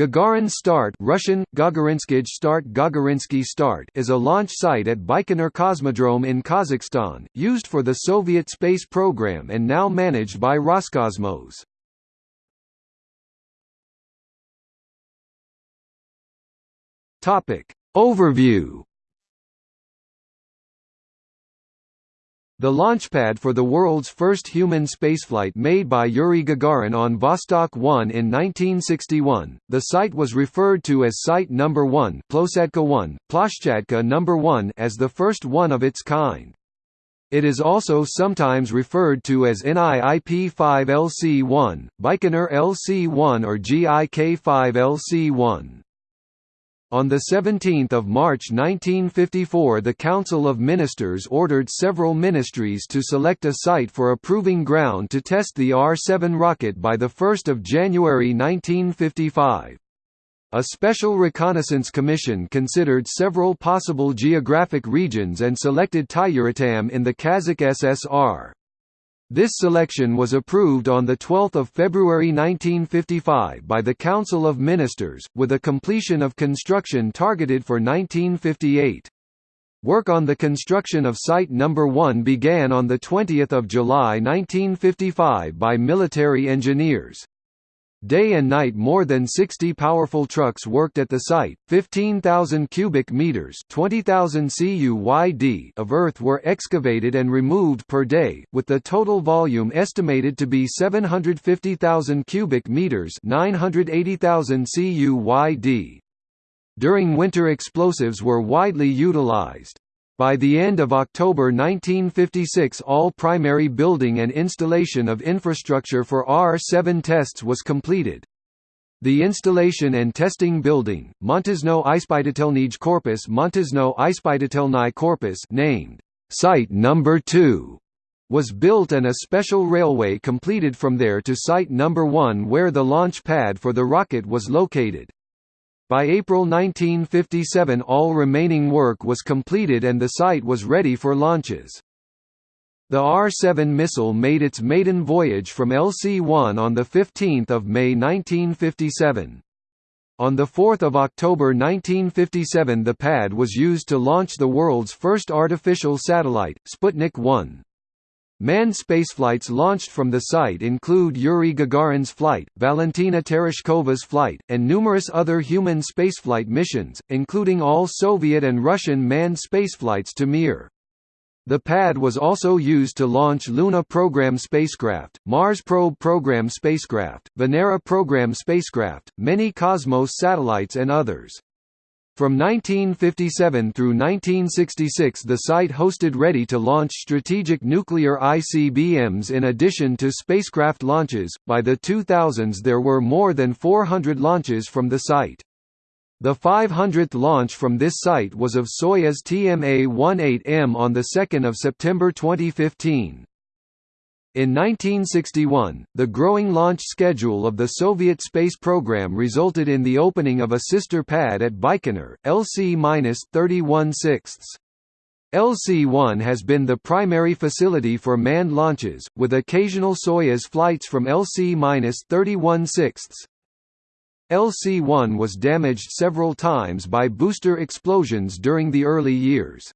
Gagarin Start Russian, Gagarinskij Start Gagarinsky Start is a launch site at Baikonur Cosmodrome in Kazakhstan, used for the Soviet space program and now managed by Roscosmos. Overview The launchpad for the world's first human spaceflight made by Yuri Gagarin on Vostok 1 in 1961, the site was referred to as Site No. 1 Plosetka 1, Ploshchadka No. 1 as the first one of its kind. It is also sometimes referred to as NIIP-5LC-1, Baikonur LC-1 or GIK-5LC-1. On 17 March 1954 the Council of Ministers ordered several ministries to select a site for approving ground to test the R-7 rocket by 1 January 1955. A special reconnaissance commission considered several possible geographic regions and selected Tyuratam in the Kazakh SSR. This selection was approved on 12 February 1955 by the Council of Ministers, with a completion of construction targeted for 1958. Work on the construction of Site No. 1 began on 20 July 1955 by military engineers. Day and night more than 60 powerful trucks worked at the site, 15,000 cubic meters 20,000 CUYD of earth were excavated and removed per day, with the total volume estimated to be 750,000 cubic meters 980,000 CUYD. During winter explosives were widely utilized. By the end of October 1956 all primary building and installation of infrastructure for R-7 tests was completed. The installation and testing building, Montesno Ispitatelnij Corpus Montesno Ispitatelny Corpus named Site Number 2 was built and a special railway completed from there to Site Number 1 where the launch pad for the rocket was located. By April 1957 all remaining work was completed and the site was ready for launches. The R-7 missile made its maiden voyage from LC-1 on 15 May 1957. On 4 October 1957 the pad was used to launch the world's first artificial satellite, Sputnik 1. Manned spaceflights launched from the site include Yuri Gagarin's flight, Valentina Tereshkova's flight, and numerous other human spaceflight missions, including all Soviet and Russian manned spaceflights to Mir. The pad was also used to launch Luna program spacecraft, Mars probe program spacecraft, Venera program spacecraft, many Cosmos satellites and others. From 1957 through 1966 the site hosted ready-to-launch strategic nuclear ICBMs in addition to spacecraft launches. By the 2000s there were more than 400 launches from the site. The 500th launch from this site was of Soyuz TMA-18M on 2 September 2015. In 1961, the growing launch schedule of the Soviet space program resulted in the opening of a sister pad at Baikonur, LC-31/6. LC-1 has been the primary facility for manned launches, with occasional Soyuz flights from LC-31/6. LC-1 was damaged several times by booster explosions during the early years.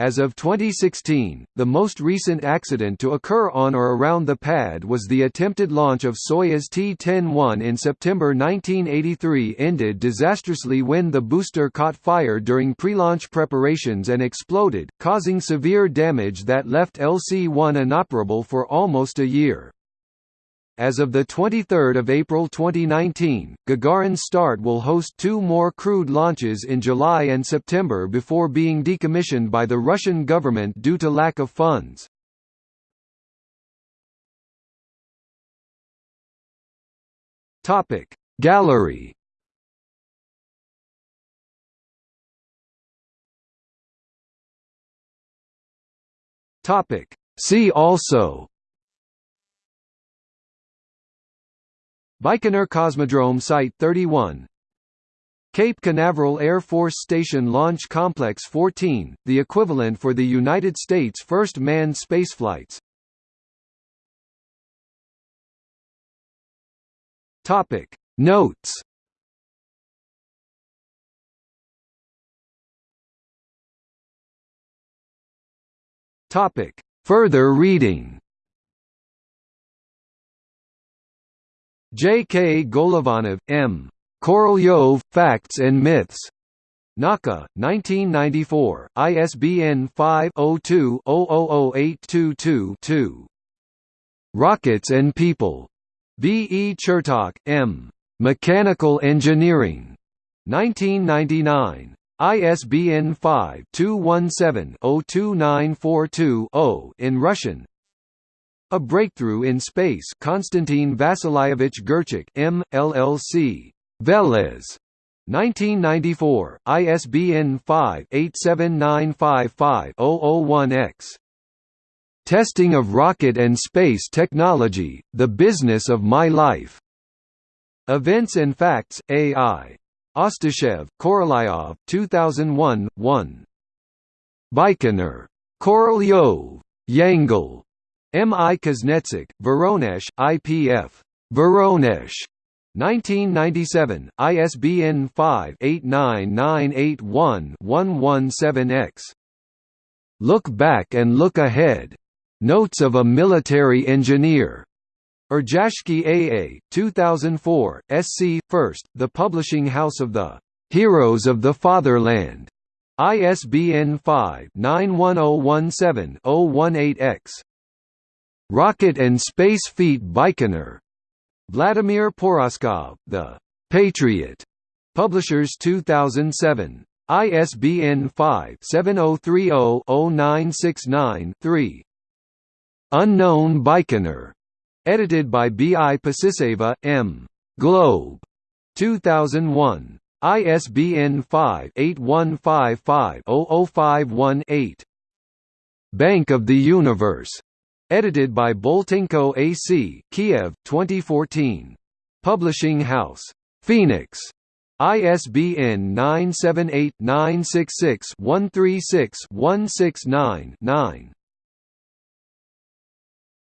As of 2016, the most recent accident to occur on or around the pad was the attempted launch of Soyuz T-10-1 in September 1983 ended disastrously when the booster caught fire during pre-launch preparations and exploded, causing severe damage that left LC-1 inoperable for almost a year. As of 23 April 2019, Gagarin Start will host two more crewed launches in July and September before being decommissioned by the Russian government due to lack of funds. Gallery See also Baikonur Cosmodrome Site 31 Cape Canaveral Air Force Station Launch Complex 14, the equivalent for the United States' first manned spaceflights. Topic. Notes. Topic. Further reading. J. K. Golovanov, M. Korolyov, Facts and Myths. Nauka, 1994, ISBN 5-02-000822-2. Rockets and People. B. E. Chertok, M. Mechanical Engineering. 1999. ISBN 5-217-02942-0 in Russian. A Breakthrough in Space Konstantin Vasilyevich Gerchik M. LLC. Velez. 1994, ISBN 5-87955-001-X. Testing of Rocket and Space Technology, The Business of My Life. Events and Facts, AI. Ostashev, Korolyov, 2001, 1. Baikonur. Korolyov. Yangel. M. I. Kuznetsuk, Voronezh, IPF. Voronezh. 1997, ISBN 5-89981-117-X. Look Back and Look Ahead. Notes of a Military Engineer. Erzhashki AA, 2004, SC, First, The Publishing House of the Heroes of the Fatherland. ISBN 5-91017-018-X. Rocket and Space Feat Baikonur. Vladimir Poroskov, The Patriot. Publishers 2007. ISBN 5-7030-0969-3. Unknown Baikonur. Edited by B. I. Pasiseva, M. Globe. 2001. ISBN 5-8155-00518. Bank of the Universe. Edited by Boltenko AC, Kiev, 2014. Publishing House. Phoenix. ISBN 978